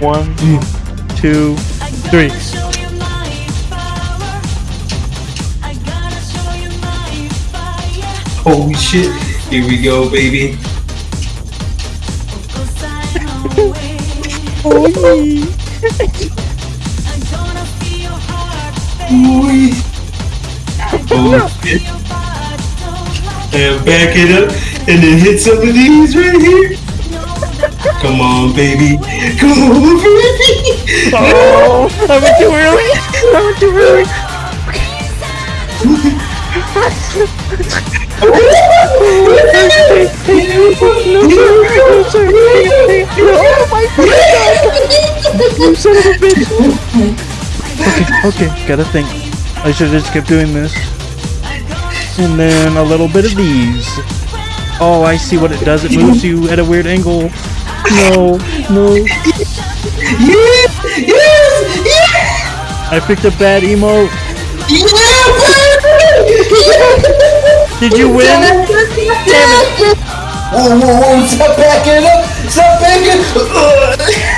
One, two, three. Holy shit. Here we go, baby. Ooh. Oh shit. And back it up and then hit some of these right here. Come on, baby. Come on, baby. Oh, I went too early. I went too early. Oh my god! You son of a bitch! Okay, okay, gotta think. I should have just kept doing this. And then a little bit of these. Oh, I see what it does. It moves you at a weird angle. No, no. Yes! Yes! Yes! I picked a bad emote. Did you win? Damn it! Whoa, whoa, whoa! Stop backing up! Stop backing!